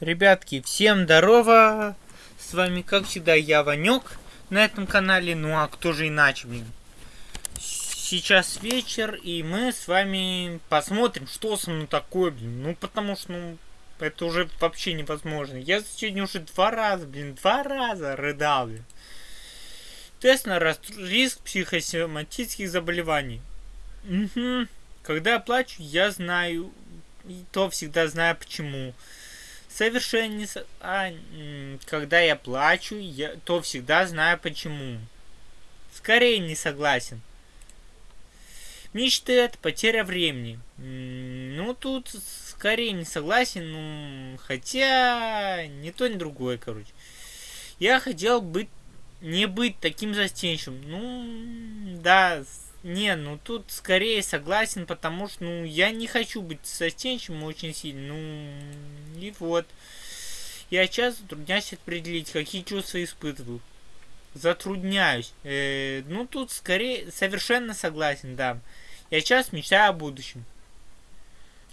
Ребятки, всем здорово! С вами, как всегда, я, Ванек, на этом канале. Ну а кто же иначе, блин? Сейчас вечер, и мы с вами посмотрим, что со мной такое, блин. Ну, потому что, ну, это уже вообще невозможно. Я сегодня уже два раза, блин, два раза рыдал, блин. Тест на риск психосоматических заболеваний. Угу. Когда я плачу, я знаю, и то всегда знаю почему. Совершенно. А, когда я плачу, я то всегда знаю почему. Скорее не согласен. Мечты это потеря времени. Ну, тут скорее не согласен, ну, хотя не то, ни другое, короче. Я хотел быть, не быть таким застенчивым. Ну, да, не, ну тут скорее согласен, потому что, ну, я не хочу быть застенчивым очень сильно, ну, и вот. Я часто затрудняюсь определить, какие чувства испытываю. Затрудняюсь. Э, ну, тут скорее совершенно согласен, да. Я часто мечтаю о будущем.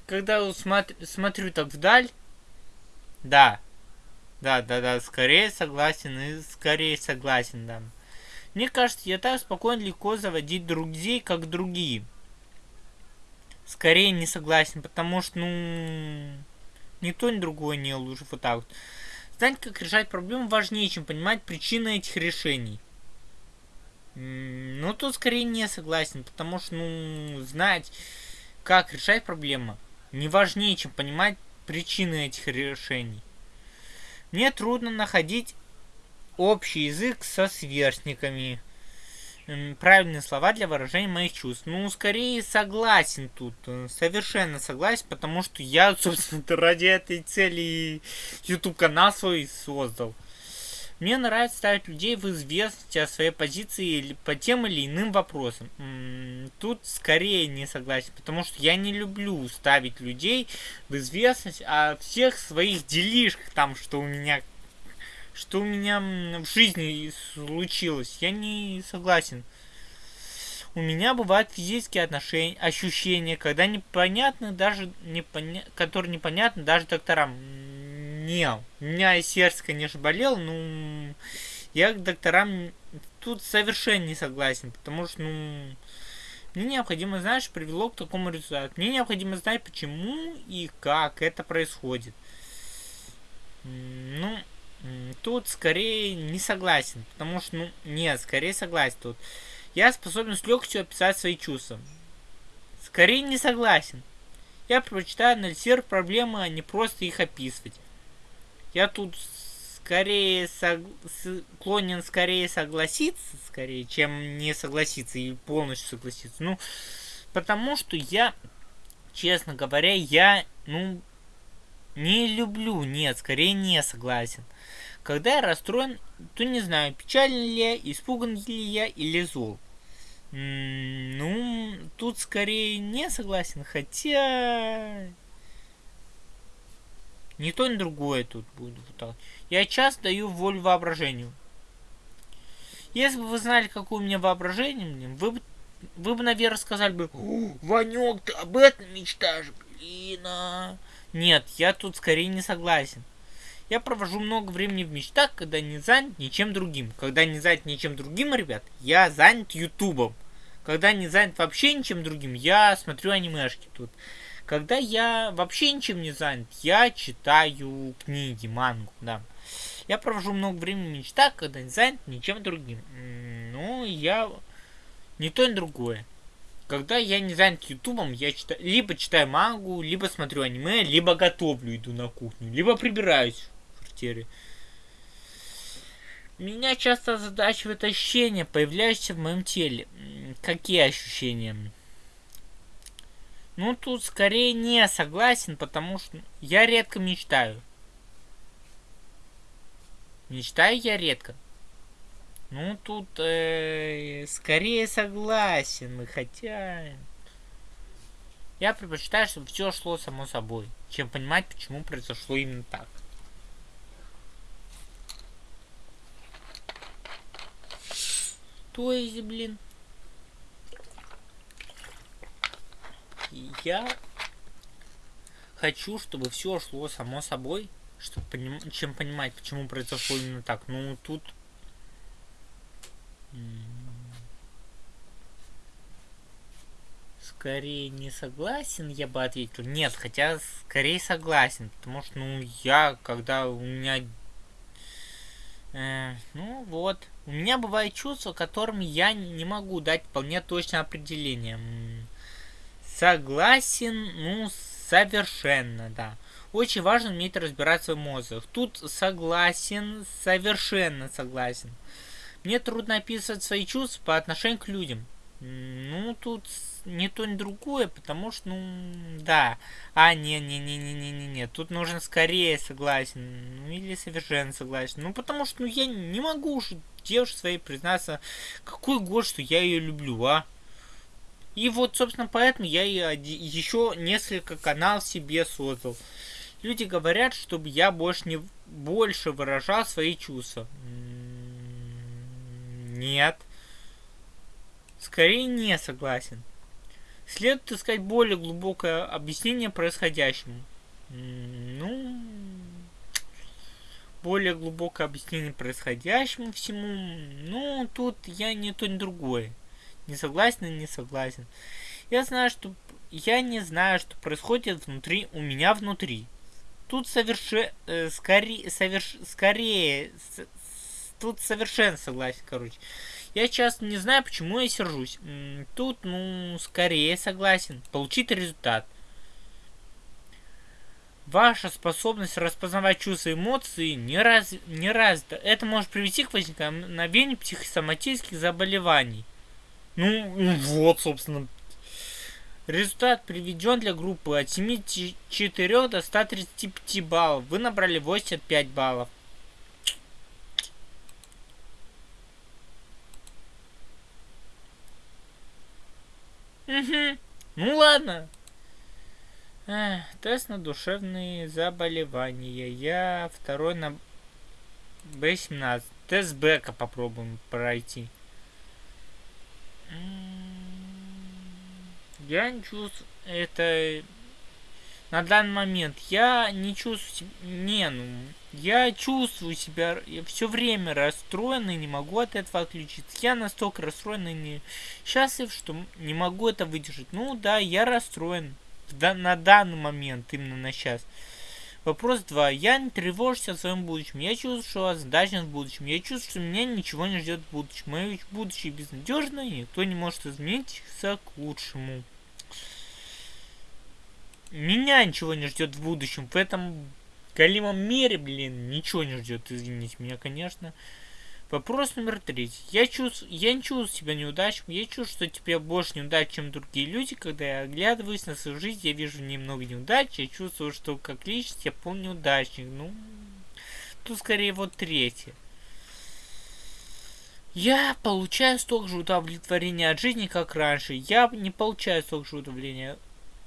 Когда смотр, смотрю так вдаль, да. Да, да, да, скорее согласен и скорее согласен, да. Мне кажется, я так спокойно легко заводить друзей, как другие. Скорее не согласен, потому что, ну, никто ни другой не лучше вот так вот. Знать, как решать проблему, важнее, чем понимать причины этих решений. Ну, тут скорее не согласен, потому что, ну, знать, как решать проблему, не важнее, чем понимать причины этих решений. Мне трудно находить общий язык со сверстниками. Правильные слова для выражения моих чувств. Ну, скорее согласен тут. Э, совершенно согласен, потому что я, собственно, ради этой цели YouTube канал свой создал. Мне нравится ставить людей в известность о своей позиции по тем или иным вопросам. Тут скорее не согласен, потому что я не люблю ставить людей в известность о всех своих делишках, там, что у меня что у меня в жизни случилось. Я не согласен. У меня бывают физические отношения, ощущения, когда непонятны даже непоня... которые непонятны даже докторам. Не, у меня сердце, конечно, болело, но я к докторам тут совершенно не согласен, потому что, ну, мне необходимо знать, что привело к такому результату. Мне необходимо знать, почему и как это происходит. Ну, Тут скорее не согласен, потому что, ну, нет, скорее согласен тут. Я способен с легкостью описать свои чувства. Скорее не согласен. Я предпочитаю анализировать проблемы, а не просто их описывать. Я тут скорее сог... склонен скорее согласиться, скорее, чем не согласиться и полностью согласиться. Ну, потому что я, честно говоря, я, ну, не люблю, нет, скорее не согласен. Когда я расстроен, то не знаю, печален ли я, испуган ли я или зол. ну, тут скорее не согласен, хотя... Ни то, ни другое тут будет. Я часто даю волю воображению. Если бы вы знали, какое у меня воображение, вы бы, вы бы, наверное, сказали бы, Ванек, ты об этом мечтаешь, блин, а... Нет, я тут скорее не согласен. Я провожу много времени в мечтах, когда не занят ничем другим. Когда не занят ничем другим, ребят, я занят ютубом. Когда не занят вообще ничем другим, я смотрю анимешки тут. Когда я вообще ничем не занят, я читаю книги, мангу, да. Я провожу много времени в мечтах, когда не занят ничем другим. Ну, я... Не то, ни другое. Когда я не занят ютубом, я читаю, либо читаю мангу, либо смотрю аниме, либо готовлю, иду на кухню, либо прибираюсь в квартире. Меня часто озадачивает ощущения, появляющиеся в моем теле. Какие ощущения? Ну, тут скорее не согласен, потому что я редко мечтаю. Мечтаю я редко. Ну, тут э, скорее согласен, хотя... Я предпочитаю, чтобы все шло само собой, чем понимать, почему произошло именно так. То есть, блин... Я хочу, чтобы все шло само собой, чтобы поним... чем понимать, почему произошло именно так. Ну, тут... Скорее не согласен, я бы ответил. Нет, хотя скорее согласен, потому что, ну, я, когда у меня... Э, ну, вот. У меня бывают чувства, которым я не могу дать вполне точное определение. Согласен, ну, совершенно, да. Очень важно уметь разбираться в эмоциях. Тут согласен, совершенно согласен. Мне трудно описывать свои чувства по отношению к людям. Ну, тут не то, ни другое, потому что, ну, да. А, не-не-не-не-не-не-не. Тут нужен скорее согласен. Ну, или совершенно согласен. Ну, потому что, ну, я не могу уже девушке своей признаться, какой год, что я ее люблю, а? И вот, собственно, поэтому я еще несколько каналов себе создал. Люди говорят, чтобы я больше не больше выражал свои чувства. Нет. Скорее не согласен. Следует искать более глубокое объяснение происходящему. Ну, более глубокое объяснение происходящему всему. Ну, тут я не то, ни другое. Не согласен, не согласен. Я знаю, что... Я не знаю, что происходит внутри, у меня внутри. Тут соверше... Э, скорее... Соверш... Скорее... Тут совершенно согласен, короче. Я сейчас не знаю, почему я сержусь. Тут, ну, скорее согласен. Получить результат. Ваша способность распознавать чувства и эмоции не, раз, не развита. Это может привести к возникновению психосоматических заболеваний. Ну, вот, собственно. Результат приведен для группы от 74 до 135 баллов. Вы набрали 85 баллов. Ну ладно. Эх, тест на душевные заболевания. Я второй на Б17. Тест Бека попробуем пройти. Я не чувствую это на данный момент. Я не чувствую. Не, ну... Я чувствую себя все время расстроен и не могу от этого отключиться. Я настолько расстроен и не счастлив, что не могу это выдержать. Ну да, я расстроен на данный момент, именно на сейчас. Вопрос 2. Я не тревожусь о своем будущем. Я чувствую, что озадачен в будущем. Я чувствую, что меня ничего не ждет в будущем. Мое будущее безнадежно, и никто не может измениться к лучшему. Меня ничего не ждет в будущем. В этом голимом мире, блин, ничего не ждет. Извините меня, конечно. Вопрос номер три. Я, чувствую, я не чувствую себя неудачным. Я чувствую, что теперь больше неудач, чем другие люди. Когда я оглядываюсь на свою жизнь, я вижу немного неудач. Я чувствую, что как личность я полный неудачник. Ну, тут скорее вот третье. Я получаю столько же удовлетворения от жизни, как раньше. Я не получаю столько же удовлетворения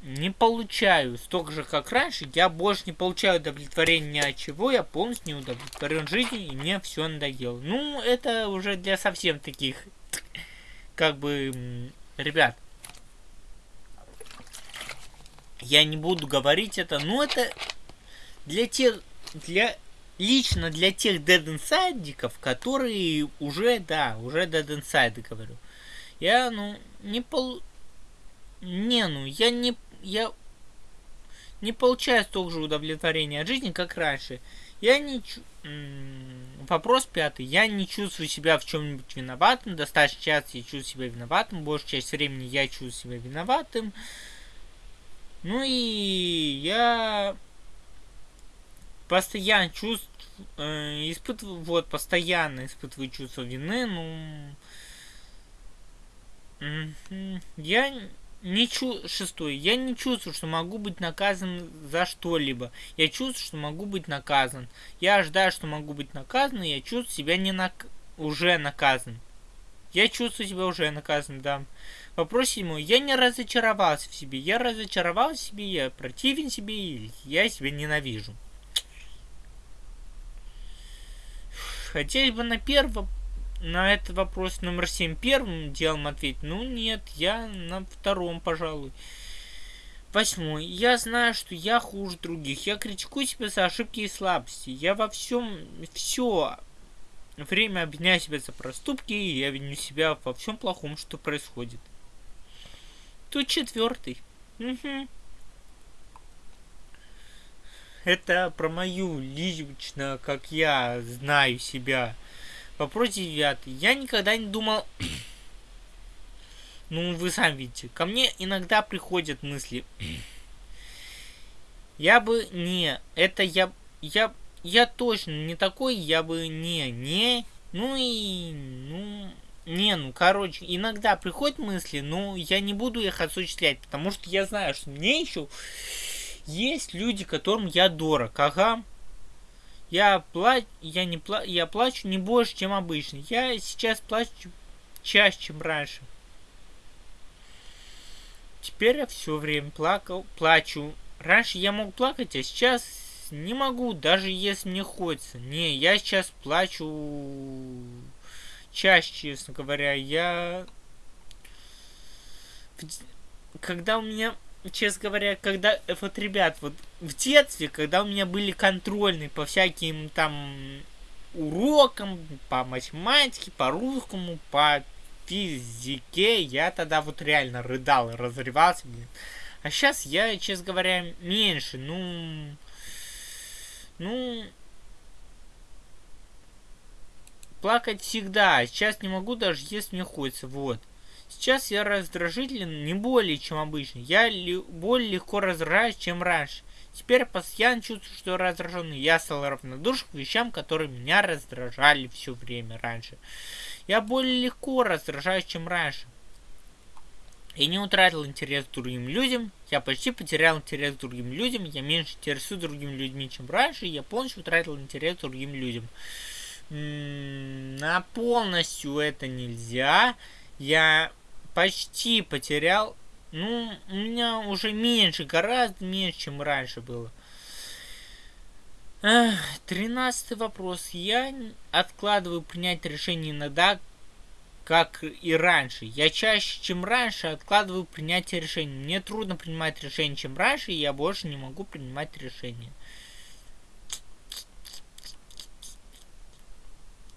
не получаю столько же, как раньше, я больше не получаю удовлетворения ни от чего, я полностью не удовлетворен жизнью, и мне все надоело. Ну, это уже для совсем таких, как бы, ребят, я не буду говорить это, но это для тех, для, лично для тех Dead Inside, которые уже, да, уже Dead Inside, говорю. Я, ну, не пол... Не, ну, я не я не получаю столько же удовлетворения от жизни, как раньше. Я не... Вопрос пятый. Я не чувствую себя в чем-нибудь виноватым. Достаточно часто я чувствую себя виноватым. Большую часть времени я чувствую себя виноватым. Ну и я постоянно чувствую, э, испытываю, вот, постоянно испытываю чувство вины, ну, я не чу... Шестой. Я не чувствую, что могу быть наказан за что-либо. Я чувствую, что могу быть наказан. Я ожидаю, что могу быть наказан, и я чувствую себя не нак... уже наказан. Я чувствую себя уже наказан, да. Вопрос седьмой. Я не разочаровался в себе. Я разочаровался в себе, я противен себе, и я себя ненавижу. Хотелось бы на первом на этот вопрос номер 7 первым делом ответить? Ну нет, я на втором, пожалуй. Восьмой. Я знаю, что я хуже других. Я критикую себя за ошибки и слабости. Я во всем все время обвиняю себя за проступки, и я виню себя во всем плохом, что происходит. Тут четвертый. Угу. Это про мою лично, как я знаю себя. Вопрос девятый. Я никогда не думал... ну, вы сами видите. Ко мне иногда приходят мысли. я бы не... Это я... Я... Я точно не такой, я бы не... Не... Ну и... Ну... Не, ну, короче, иногда приходят мысли, но я не буду их осуществлять, потому что я знаю, что мне еще есть люди, которым я дорог. Ага. Я плачу, я не пла я плачу не больше, чем обычно. Я сейчас плачу чаще, чем раньше. Теперь я все время плакал, плачу. Раньше я мог плакать, а сейчас не могу, даже если мне хочется. Не, я сейчас плачу чаще, честно говоря. Я... Когда у меня, честно говоря, когда... Вот, ребят, вот в детстве, когда у меня были контрольные по всяким там урокам, по математике, по русскому, по физике, я тогда вот реально рыдал и разрывался, блин. А сейчас я, честно говоря, меньше, ну... Ну, плакать всегда. Сейчас не могу даже, если мне хочется. Вот. Сейчас я раздражителен не более, чем обычно. Я ли, более легко раздражаюсь, чем раньше. Теперь постоянно чувствую, что раздраженный. Я стал равнодушен к вещам, которые меня раздражали все время раньше. Я более легко раздражаюсь, чем раньше. Я не утратил интерес к другим людям. Я почти потерял интерес к другим людям. Я меньше интересуюсь другими людьми, чем раньше. Я полностью утратил интерес к другим людям на полностью это нельзя. Я почти потерял. Ну, у меня уже меньше, гораздо меньше, чем раньше было. Тринадцатый вопрос. Я откладываю принять решение иногда, как и раньше. Я чаще, чем раньше, откладываю принятие решений. Мне трудно принимать решения, чем раньше, и я больше не могу принимать решения.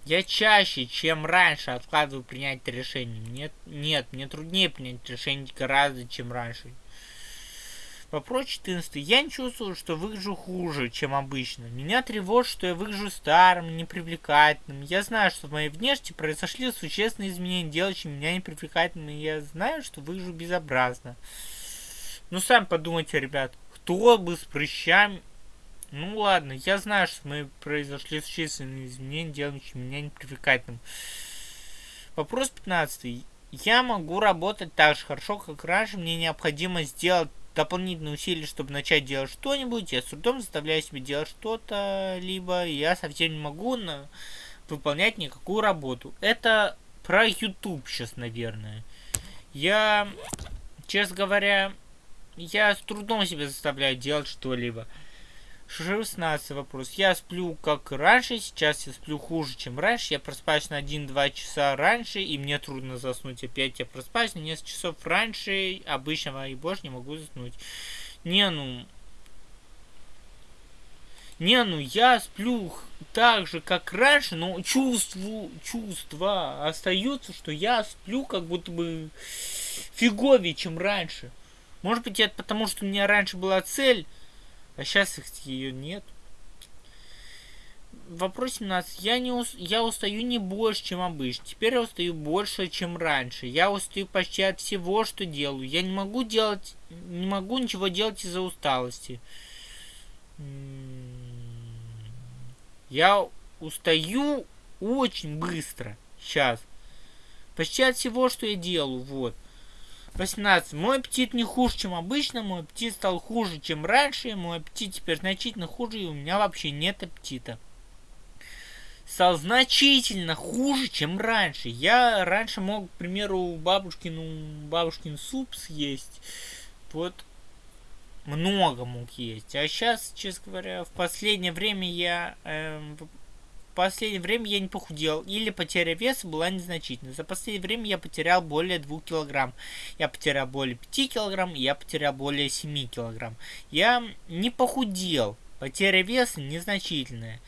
Я чаще, чем раньше откладываю принять решение. Нет, нет, мне труднее принять решение гораздо, чем раньше. Вопрос 14. Я не чувствую, что выгляжу хуже, чем обычно. Меня тревожит, что я выгляжу старым, непривлекательным. Я знаю, что в моей внешности произошли существенные изменения, делающие меня непривлекательным. И я знаю, что выгляжу безобразно. Ну, сами подумайте, ребят, кто бы с прыщами ну ладно, я знаю, что мы произошли существенные изменения, делающие меня непривлекательным. Вопрос 15. Я могу работать так же хорошо, как раньше. Мне необходимо сделать дополнительные усилия, чтобы начать делать что-нибудь. Я с трудом заставляю себя делать что-то, либо я совсем не могу на... выполнять никакую работу. Это про YouTube сейчас, наверное. Я, честно говоря, я с трудом себя заставляю делать что-либо. 16 вопрос. Я сплю как раньше, сейчас я сплю хуже, чем раньше. Я проспаюсь на 1-2 часа раньше, и мне трудно заснуть. Опять я проспаюсь на несколько часов раньше обычного, и больше не могу заснуть. Не, ну... Не, ну я сплю так же, как раньше, но чувству, чувства остаются, что я сплю как будто бы фиговее, чем раньше. Может быть, это потому, что у меня раньше была цель а сейчас их ее нет. Вопрос 17. Я, не ус... я устаю не больше, чем обычно. Теперь я устаю больше, чем раньше. Я устаю почти от всего, что делаю. Я не могу делать... Не могу ничего делать из-за усталости. Я устаю очень быстро. Сейчас. Почти от всего, что я делаю. Вот. 18. Мой аппетит не хуже, чем обычно, мой аппетит стал хуже, чем раньше, мой аппетит теперь значительно хуже, и у меня вообще нет аппетита. Стал значительно хуже, чем раньше. Я раньше мог, к примеру, бабушкину, бабушкин суп съесть. Вот много мог есть. А сейчас, честно говоря, в последнее время я э, последнее время я не похудел, или потеря веса была незначительна. За последнее время я потерял более 2 килограмм. Я потерял более 5 килограмм, я потерял более 7 килограмм. Я не похудел. Потеря веса незначительная.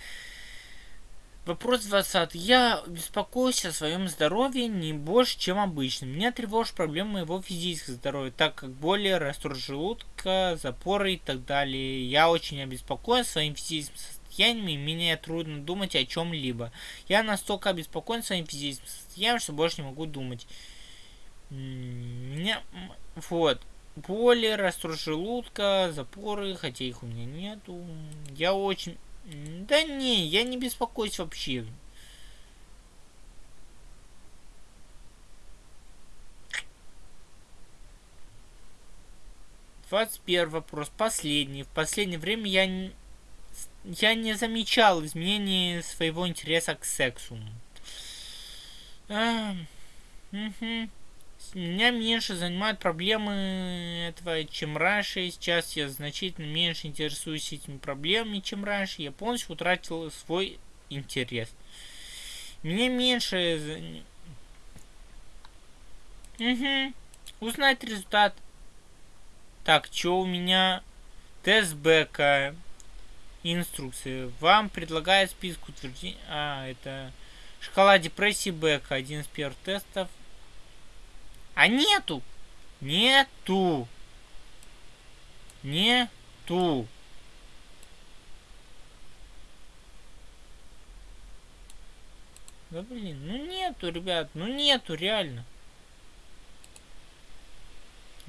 Вопрос 20. Я беспокоюсь о своем здоровье не больше, чем обычно. Меня тревожат проблемы моего физического здоровья, так как боли, расстройство желудка, запоры и так далее. Я очень обеспокоен своим физическим состоянием, и мне трудно думать о чем-либо. Я настолько обеспокоен своим физическим состоянием, что больше не могу думать. Меня... Вот. Боли, расстройство желудка, запоры, хотя их у меня нету. Я очень да не, я не беспокоюсь вообще. Двадцать первый вопрос, последний. В последнее время я я не замечал изменений своего интереса к сексу. А, угу меня меньше занимают проблемы этого, чем раньше. Сейчас я значительно меньше интересуюсь этими проблемами, чем раньше. Я полностью утратил свой интерес. Мне меньше... Угу. Узнать результат. Так, что у меня? Тест Инструкции. Вам предлагает список утверждений. А, это... Шкала депрессии бэка. Один из первых тестов. А нету. Нету. Нету. Да блин, ну нету, ребят, ну нету, реально.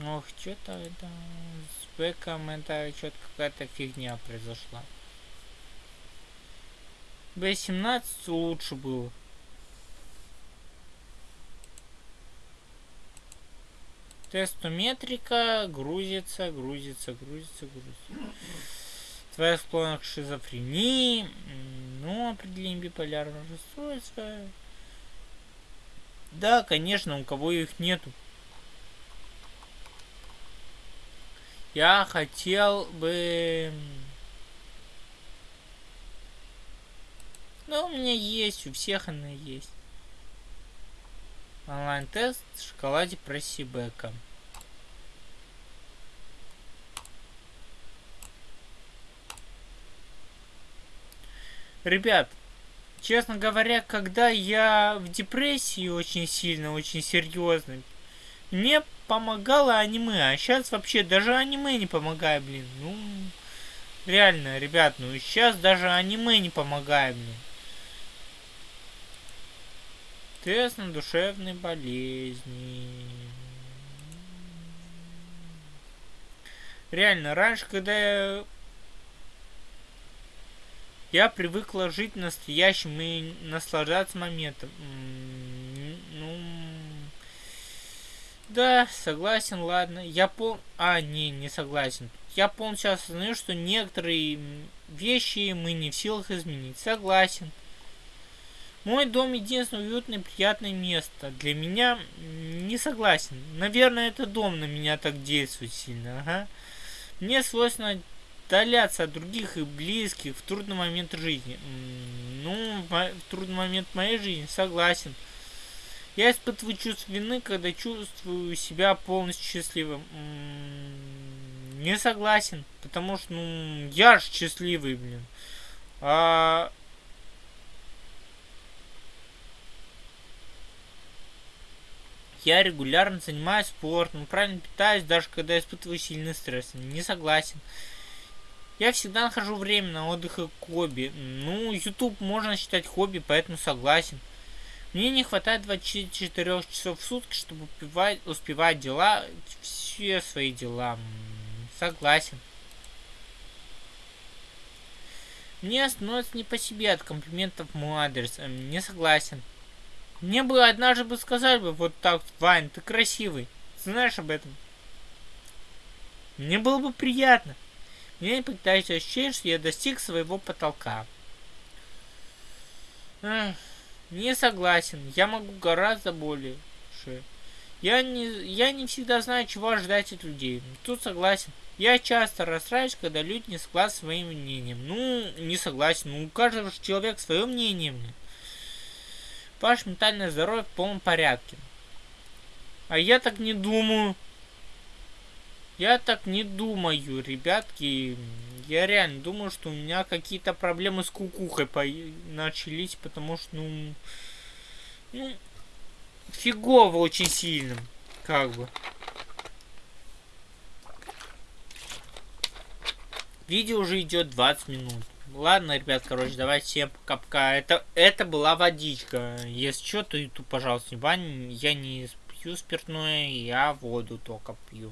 Ох, что-то это с бэком это что-то какая-то фигня произошла. B17 лучше было. Тестометрика грузится, грузится, грузится, грузится. Твоя склонность к шизофрении. Ну, определение биполярного расстройства. Да, конечно, у кого их нету. Я хотел бы... Ну, у меня есть, у всех она есть. Онлайн-тест в шоколаде Просибека. Ребят, честно говоря, когда я в депрессии очень сильно, очень серьезно, мне помогало аниме, а сейчас вообще даже аниме не помогает, блин. Ну, реально, ребят, ну сейчас даже аниме не помогает мне. Тест душевные болезни. Реально, раньше, когда я... Я привыкла жить настоящим и наслаждаться моментом. Ну... Да, согласен, ладно. Я пол... А, не, не согласен. Я полностью осознаю, что некоторые вещи мы не в силах изменить. Согласен. Мой дом единственное уютное приятное место. Для меня не согласен. Наверное, это дом на меня так действует сильно. Ага. Мне свойственно отдаляться от других и близких в трудный момент жизни. Ну, в трудный момент моей жизни согласен. Я испытываю чувство вины, когда чувствую себя полностью счастливым. Не согласен, потому что, ну, я же счастливый, блин. А Я регулярно занимаюсь спортом, правильно питаюсь, даже когда испытываю сильный стресс. Не согласен. Я всегда нахожу время на отдых и хобби. Ну, YouTube можно считать хобби, поэтому согласен. Мне не хватает 24 часов в сутки, чтобы успевать, успевать дела, все свои дела. Согласен. Мне становится не по себе от комплиментов мой адрес. Не согласен. Мне бы однажды бы сказали бы вот так, Вань, ты красивый. Знаешь об этом? Мне было бы приятно. Мне пытаюсь ощущение, что я достиг своего потолка. Эх, не согласен. Я могу гораздо больше. Я не, я не всегда знаю, чего ожидать от людей. Тут согласен. Я часто расстраиваюсь, когда люди не согласны с своим мнением. Ну, не согласен. Ну, у каждого же человека свое мнение. Мне. Ваше ментальное здоровье в полном порядке. А я так не думаю. Я так не думаю, ребятки. Я реально думаю, что у меня какие-то проблемы с кукухой по начались, потому что, ну, ну, фигово очень сильным, как бы. Видео уже идет 20 минут. Ладно, ребят, короче, давайте всем пока-пока. Это, это была водичка. Если что, то YouTube, пожалуйста, не бань. Я не пью спиртное, я воду только пью.